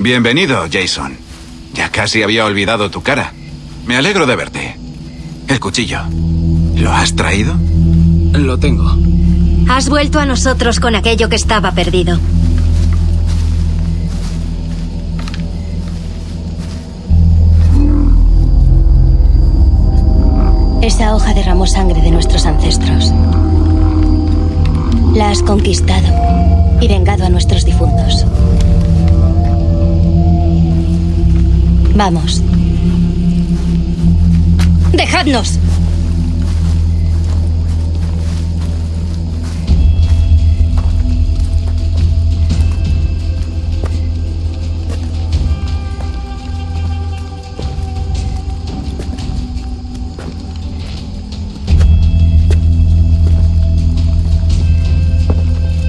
Bienvenido, Jason. Ya casi había olvidado tu cara. Me alegro de verte. El cuchillo. ¿Lo has traído? Lo tengo. Has vuelto a nosotros con aquello que estaba perdido. Esa hoja derramó sangre de nuestros ancestros. La has conquistado y vengado a nuestros difuntos. Vamos. ¡Dejadnos!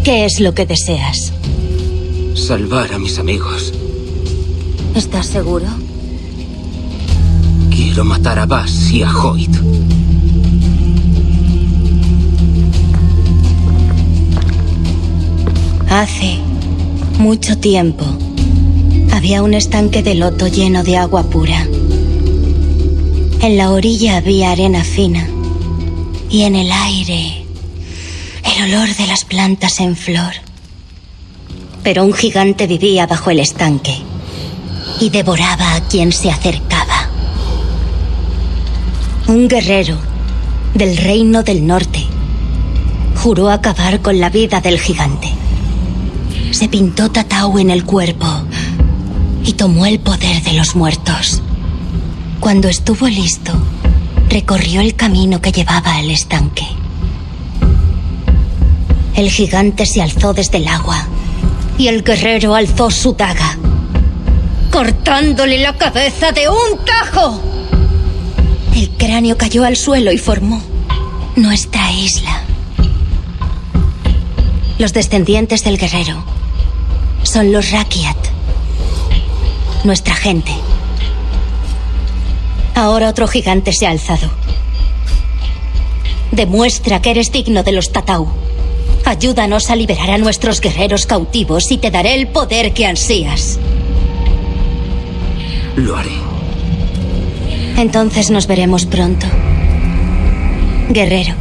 ¿Qué es lo que deseas? Salvar a mis amigos. ¿Estás seguro? Quiero matar a Bass y a Hoyt. Hace mucho tiempo había un estanque de loto lleno de agua pura. En la orilla había arena fina y en el aire el olor de las plantas en flor. Pero un gigante vivía bajo el estanque y devoraba a quien se acercaba. Un guerrero del reino del norte juró acabar con la vida del gigante. Se pintó Tatau en el cuerpo y tomó el poder de los muertos. Cuando estuvo listo, recorrió el camino que llevaba al estanque. El gigante se alzó desde el agua y el guerrero alzó su daga, cortándole la cabeza de un tajo. Cráneo cayó al suelo y formó nuestra isla. Los descendientes del guerrero son los Rakiat, nuestra gente. Ahora otro gigante se ha alzado. Demuestra que eres digno de los Tatau. Ayúdanos a liberar a nuestros guerreros cautivos y te daré el poder que ansías. Lo haré. Entonces nos veremos pronto. Guerrero.